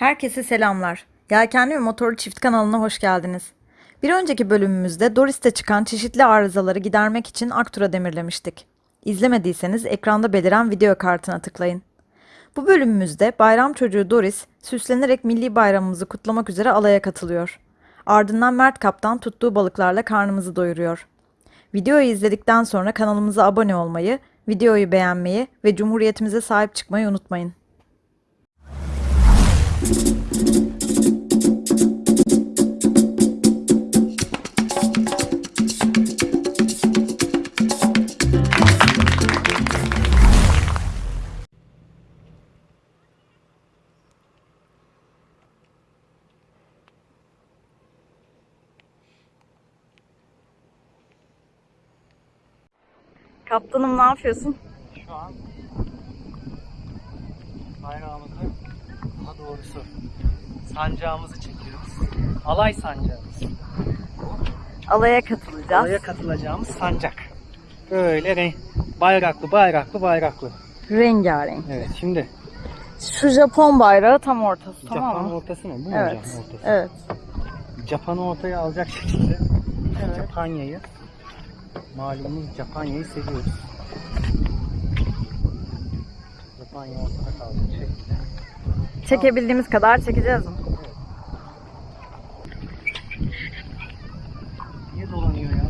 Herkese selamlar. Yelkenli ve Motorlu Çift kanalına hoş geldiniz. Bir önceki bölümümüzde Doris'te çıkan çeşitli arızaları gidermek için Aktur'a demirlemiştik. İzlemediyseniz ekranda beliren video kartına tıklayın. Bu bölümümüzde bayram çocuğu Doris süslenerek milli bayramımızı kutlamak üzere alaya katılıyor. Ardından Mert Kaptan tuttuğu balıklarla karnımızı doyuruyor. Videoyu izledikten sonra kanalımıza abone olmayı, videoyu beğenmeyi ve Cumhuriyetimize sahip çıkmayı unutmayın. Kaptanım ne yapıyorsun? Şu an bayrağımızı, daha doğrusu sancağımızı çekiyoruz. Alay sancağımız. Alaya katılacağız. Alaya katılacağımız sancak. Böyle renk, bayraklı, bayraklı, bayraklı. Rengarenk. Evet, şimdi Şu Japon bayrağı tam ortası Japan tamam mı? ortası mı? Bu mu Evet. hocam ortası? Evet. Japan'ı ortaya alacak şekilde Japanya'yı malumunuz Japanya'yı seviyoruz. Japanya ortada kalacak şekilde. Çekebildiğimiz kadar çekeceğiz mi? Niye dolanıyor ya?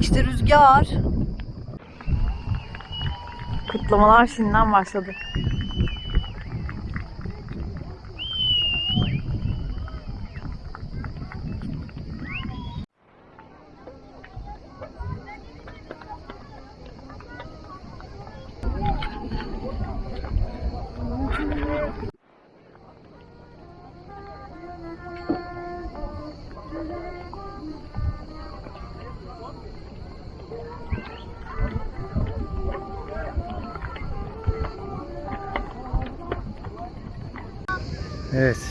İşte rüzgar. Kutlamalar şimdiden başladı.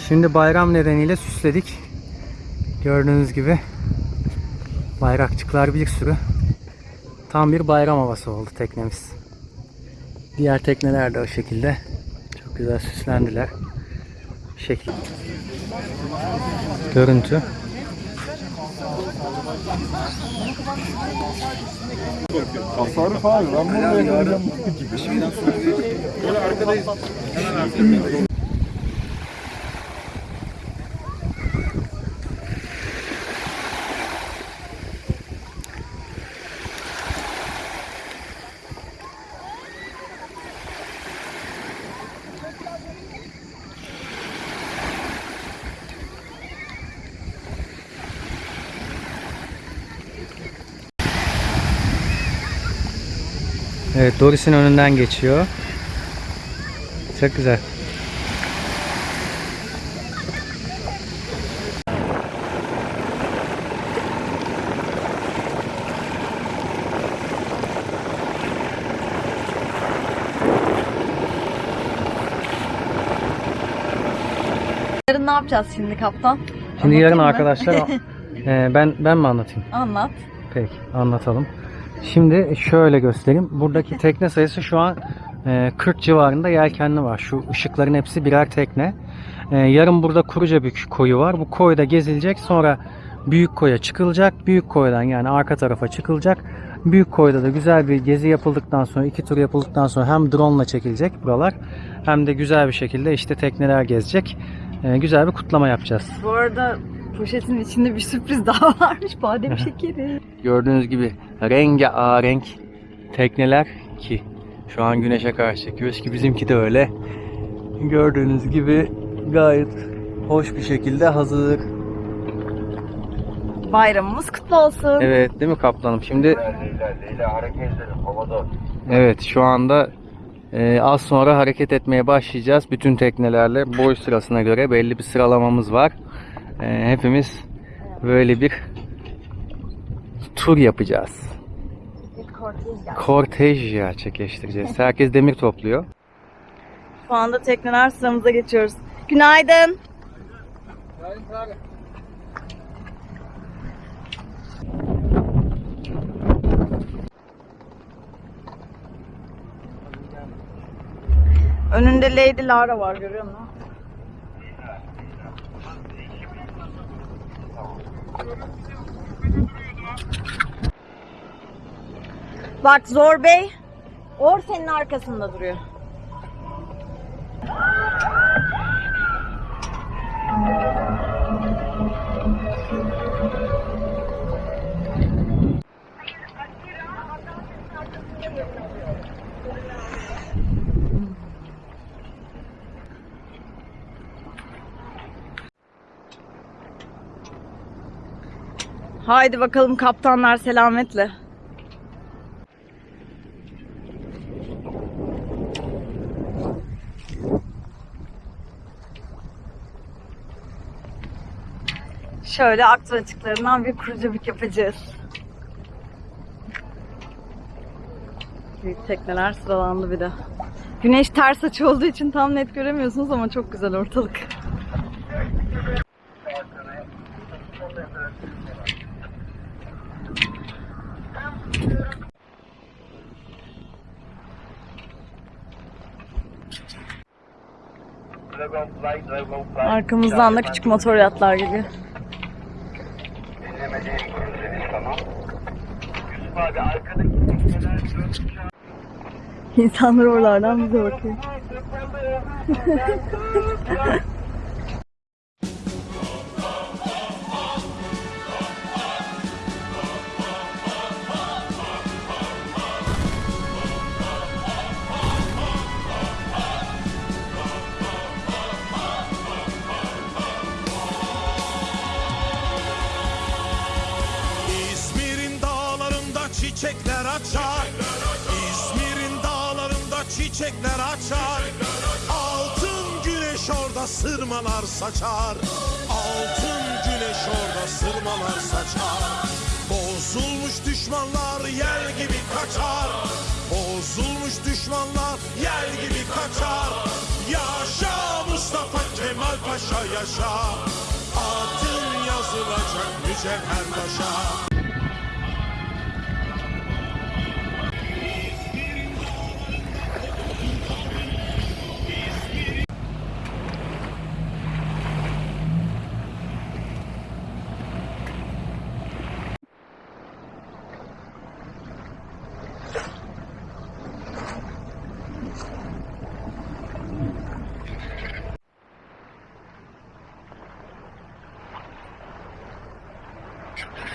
Şimdi bayram nedeniyle süsledik. Gördüğünüz gibi bayrakçıklar bir sürü. Tam bir bayram havası oldu teknemiz. Diğer tekneler de o şekilde. Çok güzel süslendiler. Şekil. Görüntü. Tasarruf abi. Ben bunu yapacağım. Evet, Doris'in önünden geçiyor. Çok güzel. Yarın ne yapacağız şimdi kaptan? Şimdi yarın Anlatayım mı? arkadaşlar e, ben ben mi anlatayım? Anlat. Peki anlatalım. Şimdi şöyle göstereyim. Buradaki tekne sayısı şu an e, 40 civarında yelkenli var. Şu ışıkların hepsi birer tekne. E, yarın burada Kurucabük koyu var. Bu koyda gezilecek. Sonra Büyük koya çıkılacak. Büyük koydan yani arka tarafa çıkılacak. Büyük koyda da güzel bir gezi yapıldıktan sonra iki tur yapıldıktan sonra hem drone ile çekilecek buralar hem de güzel bir şekilde işte tekneler gezecek. E, güzel bir kutlama yapacağız. Bu arada poşetin içinde bir sürpriz daha varmış. Badem şekeri. Gördüğünüz gibi rengarenk tekneler ki şu an güneşe karşı çekiyoruz ki bizimki de öyle. Gördüğünüz gibi gayet hoş bir şekilde hazır. Bayramımız kutlu olsun. Evet değil mi kaplanım? Şimdi Evet şu anda e, az sonra hareket etmeye başlayacağız. Bütün teknelerle boy sırasına göre belli bir sıralamamız var. E, hepimiz böyle bir tur yapacağız. Kortej gerçekleştireceğiz. Herkes demir topluyor. Şu anda tekneler sıramıza geçiyoruz. Günaydın. Önünde Lady Lara var görüyor musun? Bak Zor Bey, Or senin arkasında duruyor. Haydi bakalım kaptanlar selametle. Şöyle aktor açıklarından bir kurucabük yapacağız. Büyük tekneler sıralandı bir de. Güneş ters açı olduğu için tam net göremiyorsunuz ama çok güzel ortalık. Arkamızdan da küçük motor yatlar geliyor. İnsanlar oralardan bize bakıyor. sırmalar saçar. Altın güneş orada sırmalar saçar. Bozulmuş düşmanlar yel gibi kaçar. Bozulmuş düşmanlar yel gibi kaçar. Yaşa Mustafa Kemal Paşa yaşa. Adın yazılacak mücevher taşa.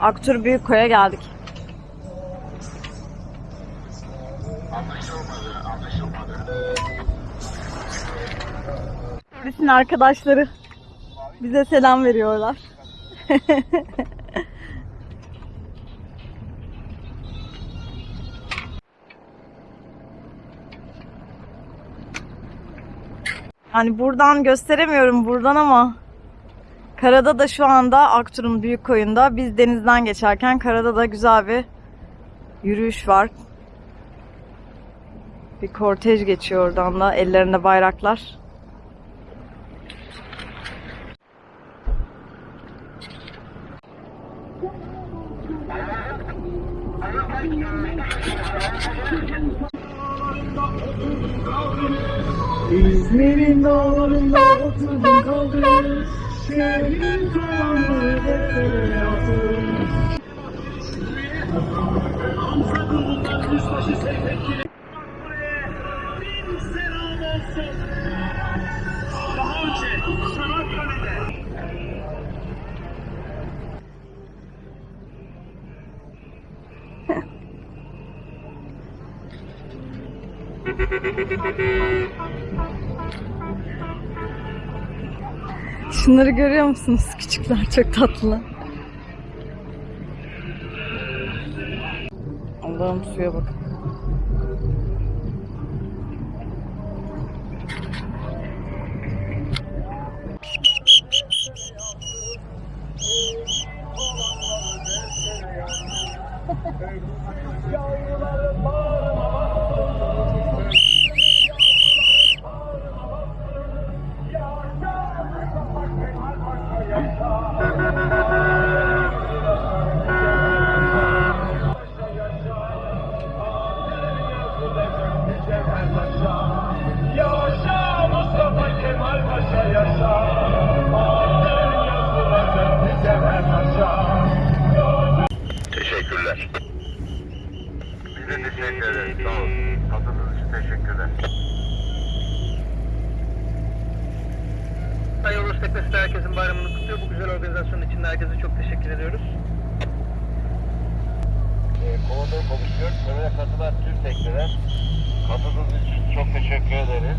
Aktur Büyükkoy'a geldik. Turistin arkadaşları bize selam veriyorlar. Yani buradan gösteremiyorum buradan ama Karada da şu anda Aktur'un büyük koyunda biz denizden geçerken karada da güzel bir yürüyüş var. Bir kortej geçiyor oradan da ellerinde bayraklar. Şunları görüyor musunuz? Küçükler çok tatlı. Allah'ım suya bak. Biz de teşekkür ederiz. Sağ olun. Katıldığınız için teşekkürler. Sayın Ulus Teknesi de herkesin bayramını kutluyor. Bu güzel organizasyonun için herkese çok teşekkür ediyoruz. Ee, Komodo konuşuyor. Tömene katılan tüm tekneler katıldığınız için çok teşekkür ederiz.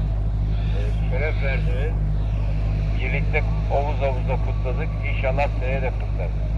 Ee, şeref verdiniz. Birlikte omuz omuza kutladık. İnşallah seneye de kutlarız.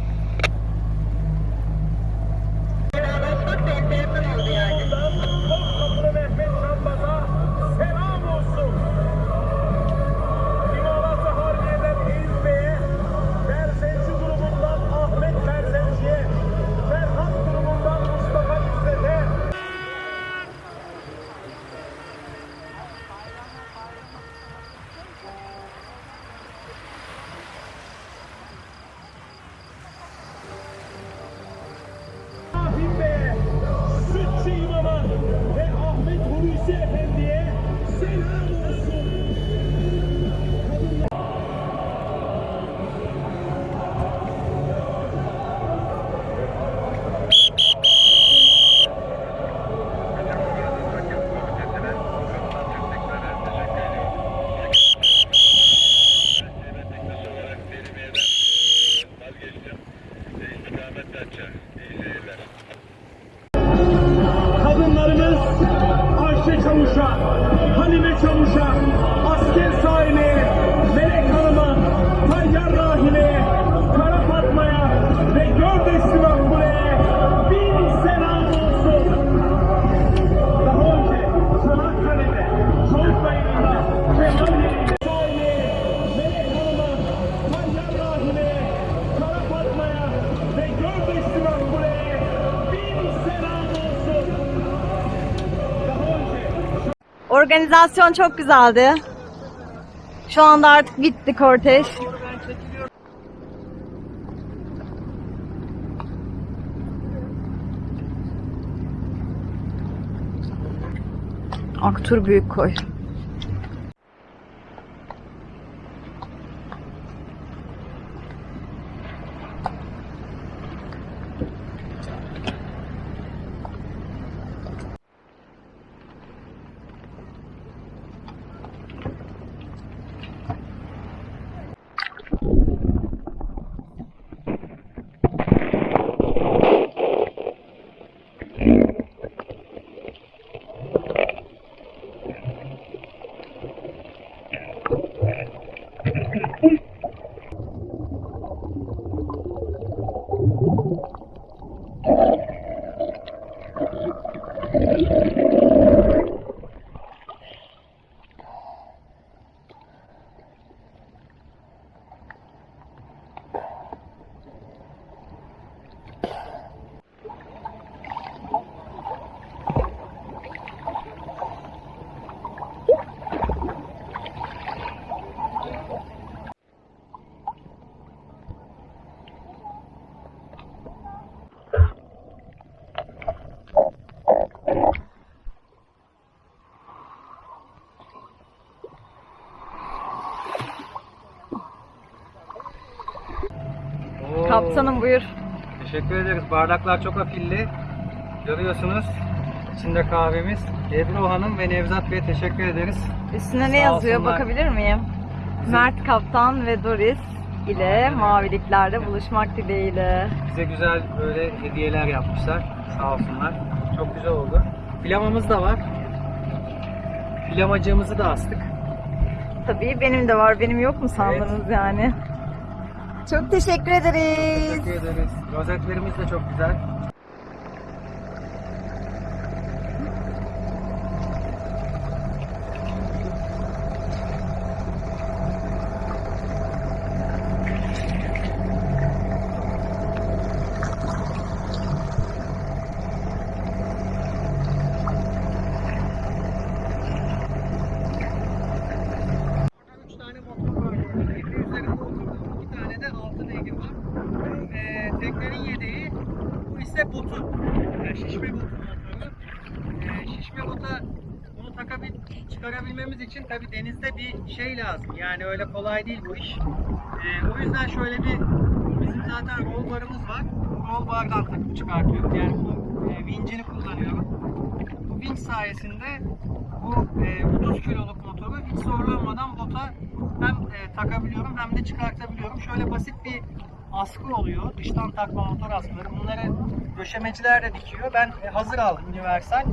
Organizasyon çok güzeldi. Şu anda artık bitti kortej. Aktur Büyükkoy. Kaptanım buyur. Teşekkür ederiz. Bardaklar çok afilli. Görüyorsunuz. İçinde kahvemiz. Ebru Hanım ve Nevzat Bey'e teşekkür ederiz. Üstüne ne Sağ yazıyor olsunlar. bakabilir miyim? Mert Kaptan ve Doris ile maviliklerde buluşmak dileğiyle. Bize güzel böyle hediyeler yapmışlar. Sağ olsunlar. Çok güzel oldu. Pilavımız da var. Flamacığımızı da astık. Tabii benim de var. Benim yok mu sandınız yani? Çok teşekkür ederiz. Teşekkür ederiz. Rozetlerimiz de çok güzel. Üç tane motor var gördüğünüz gibi. Üzerinde oturduğum iki tane de altı beygir var. Ee, teknenin yedeği bu ise botu. Yani şişme botu motoru. Ee, şişme bota bunu takabil, çıkarabilmemiz için tabi denizde bir şey lazım. Yani öyle kolay değil bu iş. Ee, o yüzden şöyle bir bizim zaten roll barımız var. Roll bardan takıp çıkartıyoruz. Yani bu e, vincini kullanıyorum. Bu vinç sayesinde bu e, 30 kiloluk motoru hiç zorlanmadan bota hem e, takabiliyorum hem de çıkartabiliyorum. Şöyle basit bir askı oluyor. Dıştan takma motor askıları. Bunları döşemeciler de dikiyor. Ben e, hazır aldım universal.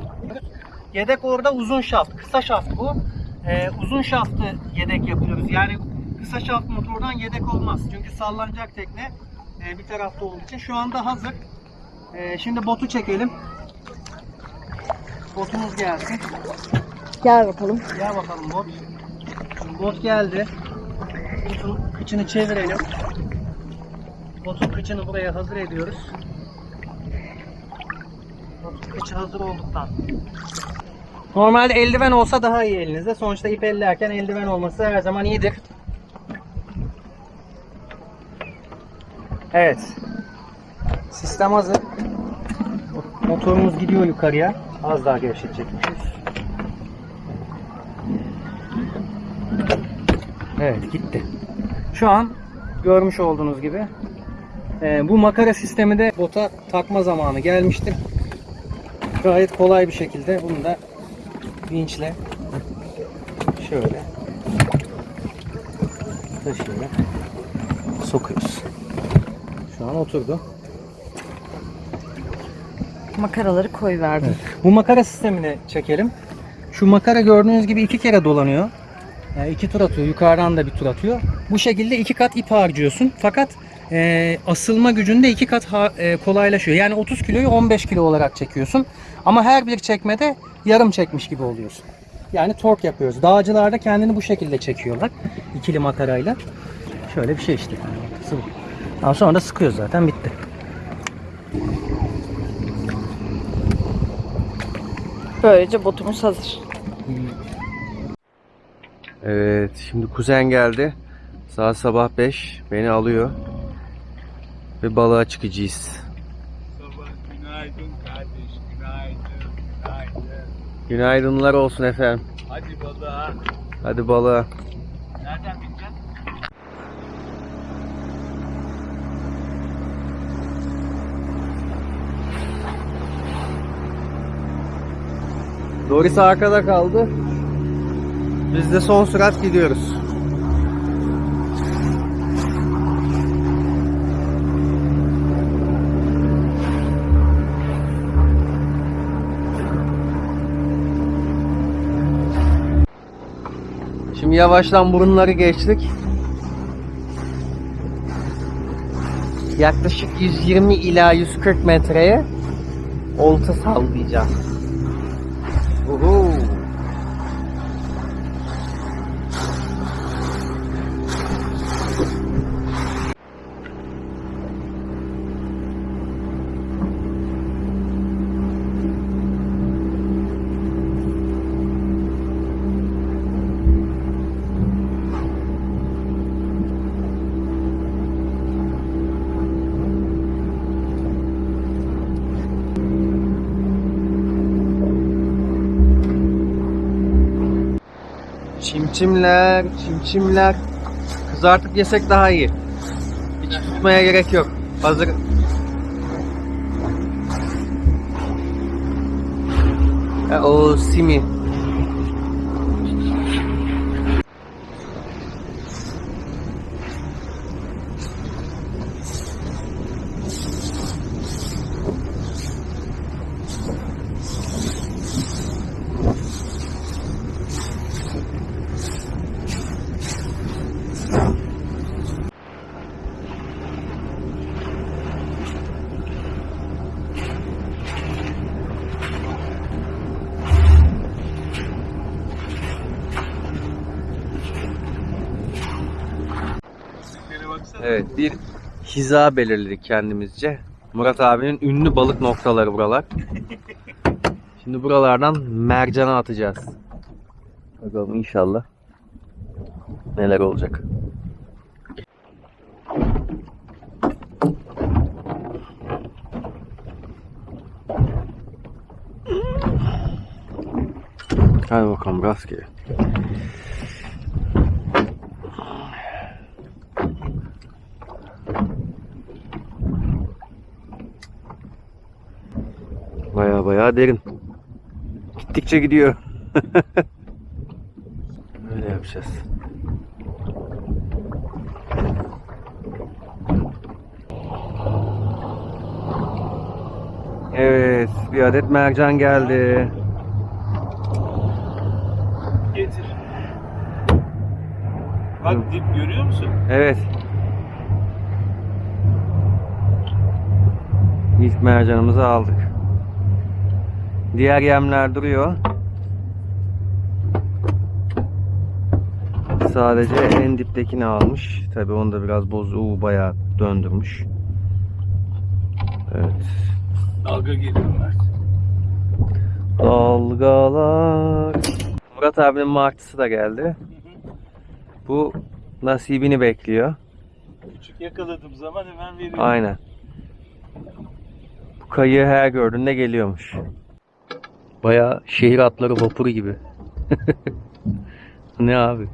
Yedek orada uzun şaft. Kısa şaft bu. E, uzun şaftı yedek yapıyoruz. Yani kısa şaft motordan yedek olmaz. Çünkü sallanacak tekne e, bir tarafta olduğu için. Şu anda hazır. E, şimdi botu çekelim. Botumuz gelsin. Gel bakalım. Gel bakalım bot. Şimdi bot geldi. Botun kıçını çevirelim. Botun kıçını buraya hazır ediyoruz. Botun kıçı hazır olduktan. Normalde eldiven olsa daha iyi elinizde. Sonuçta ip ellerken eldiven olması her zaman iyidir. Evet. Sistem hazır. Motorumuz gidiyor yukarıya. Az daha gevşetecekmişiz. Evet gitti. Şu an görmüş olduğunuz gibi e, bu makara sistemi de bota takma zamanı gelmiştir. Gayet kolay bir şekilde bunu da vinçle şöyle taşıyarak sokuyoruz. Şu an oturdu. Makaraları koy verdim. Bu makara sistemini çekelim. Şu makara gördüğünüz gibi iki kere dolanıyor. Yani iki tur atıyor. Yukarıdan da bir tur atıyor. Bu şekilde iki kat ip harcıyorsun. Fakat e, asılma gücünde iki kat ha- e, kolaylaşıyor. Yani 30 kiloyu 15 kilo olarak çekiyorsun. Ama her bir çekmede yarım çekmiş gibi oluyorsun. Yani tork yapıyoruz. Dağcılar da kendini bu şekilde çekiyorlar. ikili makarayla. Şöyle bir şey işte. Sıvı. Daha sonra da sıkıyoruz zaten bitti. Böylece botumuz hazır. Evet, şimdi kuzen geldi. Saat sabah 5 beni alıyor. Ve balığa çıkacağız. Günaydın kardeş, günaydın, günaydın. Günaydınlar olsun efendim. Hadi balığa. Hadi balığa. Nereden bineceksin? Doris arkada kaldı. Biz de son sürat gidiyoruz. Şimdi yavaştan burunları geçtik. Yaklaşık 120 ila 140 metreye olta sallayacağız. Çimçimler, çimçimler. Kızartıp yesek daha iyi. Hiç tutmaya gerek yok. Hazır. E, o simi. Evet bir hiza belirledik kendimizce. Murat abinin ünlü balık noktaları buralar. Şimdi buralardan mercana atacağız. Bakalım inşallah neler olacak. Hadi bakalım rastgele. Baya baya derin. Gittikçe gidiyor. Öyle yapacağız. Evet, bir adet mercan geldi. Getir. Bak dip görüyor musun? Evet. İlk mercanımızı aldık. Diğer yemler duruyor. Sadece en diptekini almış. Tabi onu da biraz boz, uu, bayağı döndürmüş. Evet. Dalga geliyor Mert. Dalgalar. Murat abinin martısı da geldi. Bu nasibini bekliyor. Küçük yakaladığım zaman hemen veriyorum. Aynen. Bu kayığı her gördüğünde geliyormuş. Baya şehir atları vapuru gibi. ne abi?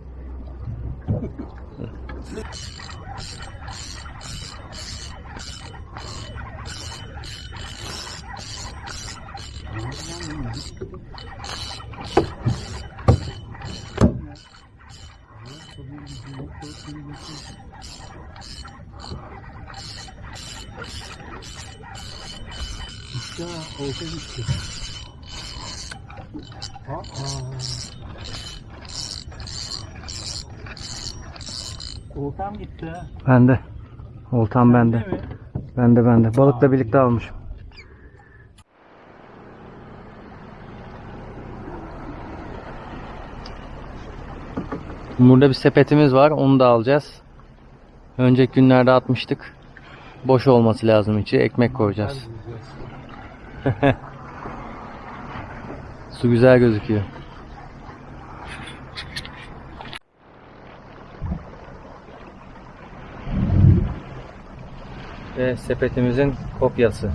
Oltam gitti. Bende. Oltam bende. Değil mi? Bende bende. Balıkla birlikte almışım. Burada bir sepetimiz var. Onu da alacağız. Önceki günlerde atmıştık. Boş olması lazım içi. Ekmek koyacağız. Su güzel gözüküyor. Ve sepetimizin kopyası.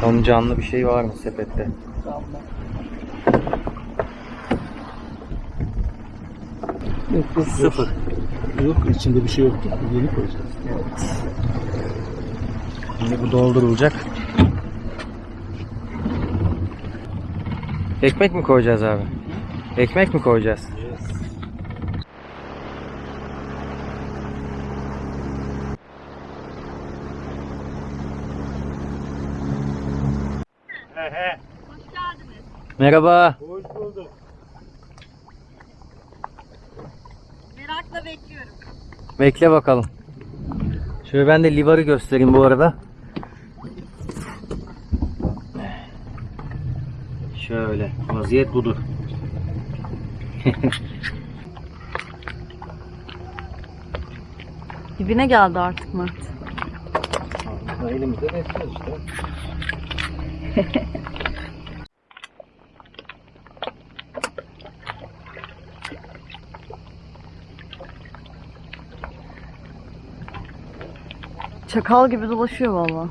Tam canlı bir şey var mı sepette? Sıfır. Yok içinde bir şey yoktu. Yeni koyacağız. Şimdi bu doldurulacak. Ekmek mi koyacağız abi? Ekmek mi koyacağız? Merhaba. Hoş bulduk. Merakla bekliyorum. Bekle bakalım. Şöyle ben de livarı göstereyim bu arada. Şöyle vaziyet budur. Dibine geldi artık Mert. Elimizde besliyoruz işte. Çakal gibi dolaşıyor valla.